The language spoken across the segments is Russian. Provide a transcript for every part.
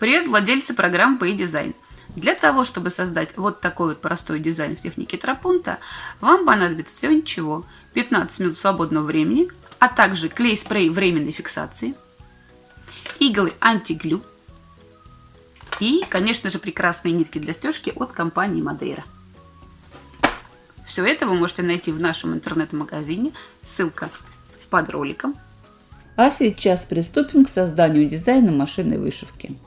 Привет, владельцы программ PayDesign. Для того, чтобы создать вот такой вот простой дизайн в технике тропунта, вам понадобится всего ничего. 15 минут свободного времени, а также клей-спрей временной фиксации, иглы антиглю и, конечно же, прекрасные нитки для стежки от компании Мадейра. Все это вы можете найти в нашем интернет-магазине, ссылка под роликом. А сейчас приступим к созданию дизайна машинной вышивки.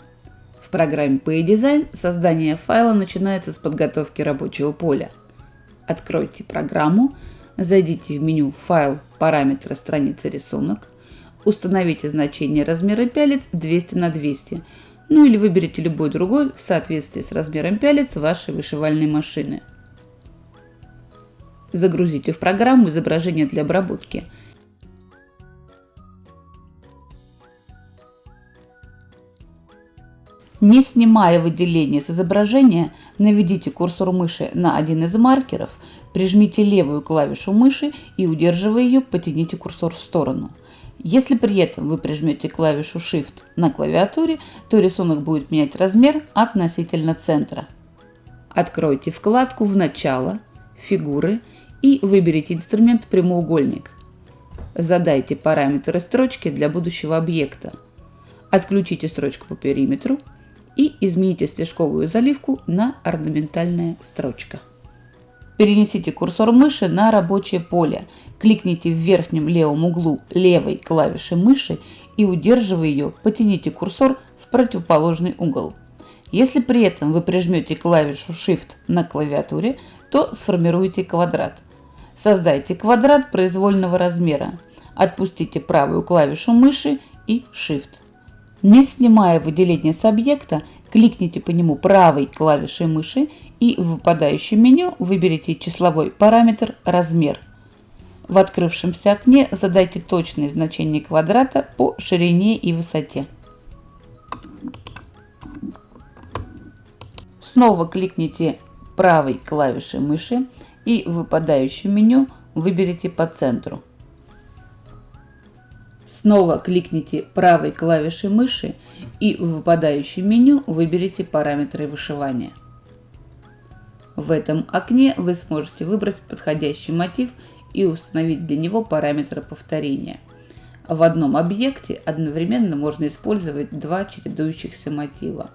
Программе PayDesign создание файла начинается с подготовки рабочего поля. Откройте программу, зайдите в меню «Файл», «Параметры», «Страница», «Рисунок», установите значение размера пялец 200 на 200, ну или выберите любой другой в соответствии с размером пялец вашей вышивальной машины. Загрузите в программу изображение для обработки – Не снимая выделение с изображения, наведите курсор мыши на один из маркеров, прижмите левую клавишу мыши и, удерживая ее, потяните курсор в сторону. Если при этом вы прижмете клавишу Shift на клавиатуре, то рисунок будет менять размер относительно центра. Откройте вкладку в «Начало», «Фигуры» и выберите инструмент «Прямоугольник». Задайте параметры строчки для будущего объекта. Отключите строчку по периметру и измените стежковую заливку на орнаментальная строчка. Перенесите курсор мыши на рабочее поле, кликните в верхнем левом углу левой клавиши мыши и удерживая ее, потяните курсор в противоположный угол. Если при этом вы прижмете клавишу Shift на клавиатуре, то сформируйте квадрат. Создайте квадрат произвольного размера. Отпустите правую клавишу мыши и Shift. Не снимая выделение с объекта, кликните по нему правой клавишей мыши и в выпадающем меню выберите числовой параметр «Размер». В открывшемся окне задайте точное значение квадрата по ширине и высоте. Снова кликните правой клавишей мыши и в выпадающем меню выберите по центру. Снова кликните правой клавишей мыши и в выпадающем меню выберите параметры вышивания. В этом окне вы сможете выбрать подходящий мотив и установить для него параметры повторения. В одном объекте одновременно можно использовать два чередующихся мотива.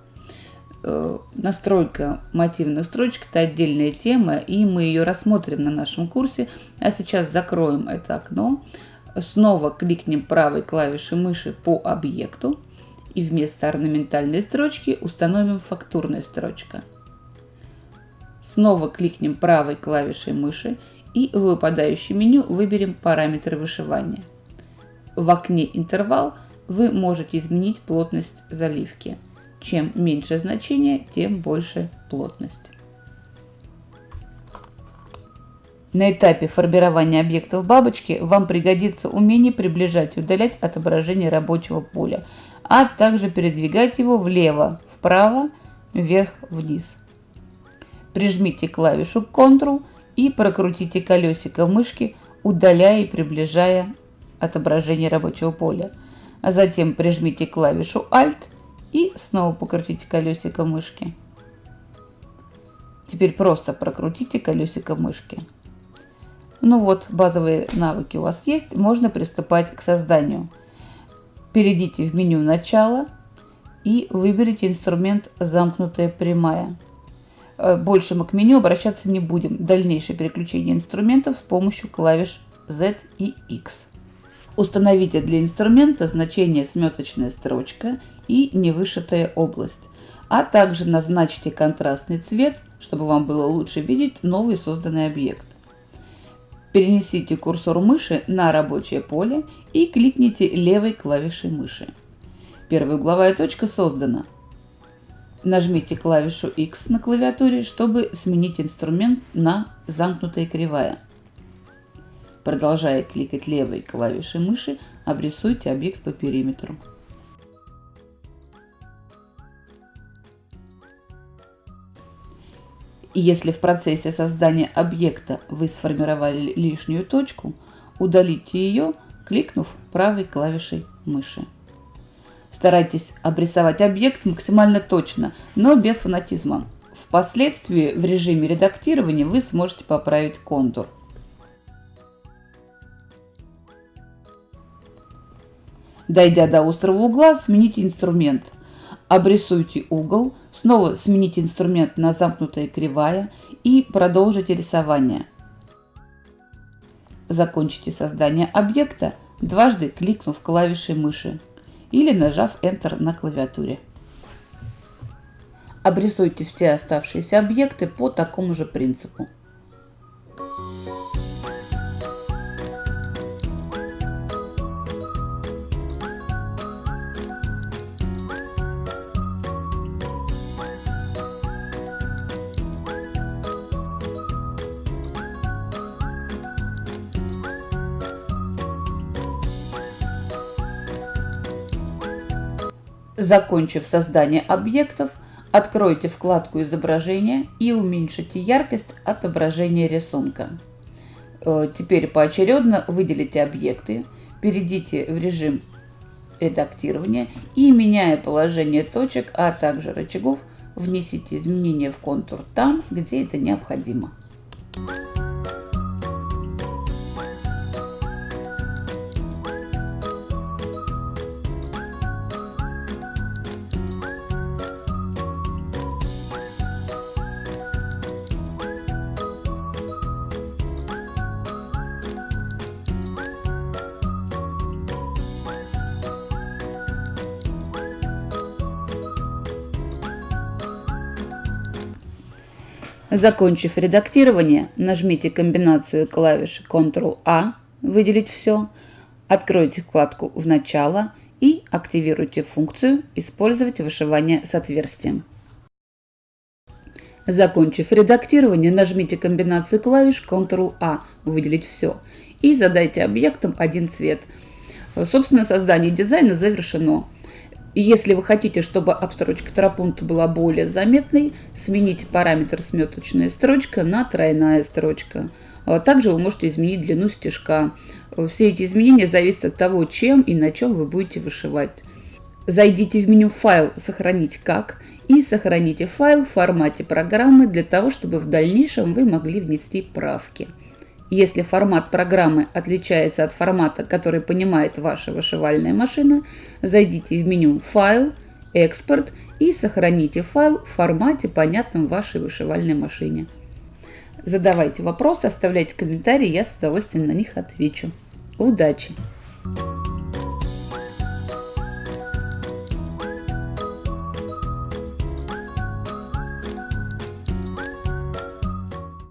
Э, настройка мотивных строчек – это отдельная тема, и мы ее рассмотрим на нашем курсе. А сейчас закроем это окно, Снова кликнем правой клавишей мыши по объекту и вместо орнаментальной строчки установим фактурная строчка. Снова кликнем правой клавишей мыши и в выпадающем меню выберем параметры вышивания. В окне «Интервал» вы можете изменить плотность заливки. Чем меньше значение, тем больше плотность. На этапе формирования объектов бабочки вам пригодится умение приближать и удалять отображение рабочего поля, а также передвигать его влево, вправо, вверх, вниз. Прижмите клавишу Ctrl и прокрутите колесико мышки, удаляя и приближая отображение рабочего поля. А затем прижмите клавишу Alt и снова покрутите колесико мышки. Теперь просто прокрутите колесико мышки. Ну вот, базовые навыки у вас есть, можно приступать к созданию. Перейдите в меню «Начало» и выберите инструмент «Замкнутая прямая». Э, больше мы к меню обращаться не будем. Дальнейшее переключение инструментов с помощью клавиш Z и X. Установите для инструмента значение сметочная строчка и невышитая область, а также назначьте контрастный цвет, чтобы вам было лучше видеть новый созданный объект. Перенесите курсор мыши на рабочее поле и кликните левой клавишей мыши. Первая угловая точка создана. Нажмите клавишу X на клавиатуре, чтобы сменить инструмент на замкнутая кривая. Продолжая кликать левой клавишей мыши, обрисуйте объект по периметру. И если в процессе создания объекта вы сформировали лишнюю точку, удалите ее, кликнув правой клавишей мыши. Старайтесь обрисовать объект максимально точно, но без фанатизма. Впоследствии в режиме редактирования вы сможете поправить контур. Дойдя до острого угла, смените инструмент. Обрисуйте угол, снова смените инструмент на замкнутая кривая и продолжите рисование. Закончите создание объекта, дважды кликнув клавишей мыши или нажав Enter на клавиатуре. Обрисуйте все оставшиеся объекты по такому же принципу. Закончив создание объектов, откройте вкладку изображения и уменьшите яркость отображения рисунка. Э, теперь поочередно выделите объекты, перейдите в режим редактирования и, меняя положение точек, а также рычагов, внесите изменения в контур там, где это необходимо. Закончив редактирование, нажмите комбинацию клавиш Ctrl-A «Выделить все», откройте вкладку «В начало» и активируйте функцию «Использовать вышивание с отверстием». Закончив редактирование, нажмите комбинацию клавиш Ctrl-A «Выделить все» и задайте объектам один цвет. Собственно, создание дизайна завершено. И если вы хотите, чтобы обстрочка тропунта была более заметной, смените параметр сметочная строчка на тройная строчка. А также вы можете изменить длину стежка. Все эти изменения зависят от того, чем и на чем вы будете вышивать. Зайдите в меню «Файл. Сохранить как» и сохраните файл в формате программы для того, чтобы в дальнейшем вы могли внести правки. Если формат программы отличается от формата, который понимает ваша вышивальная машина, зайдите в меню «Файл», «Экспорт» и сохраните файл в формате, понятном вашей вышивальной машине. Задавайте вопросы, оставляйте комментарии, я с удовольствием на них отвечу. Удачи!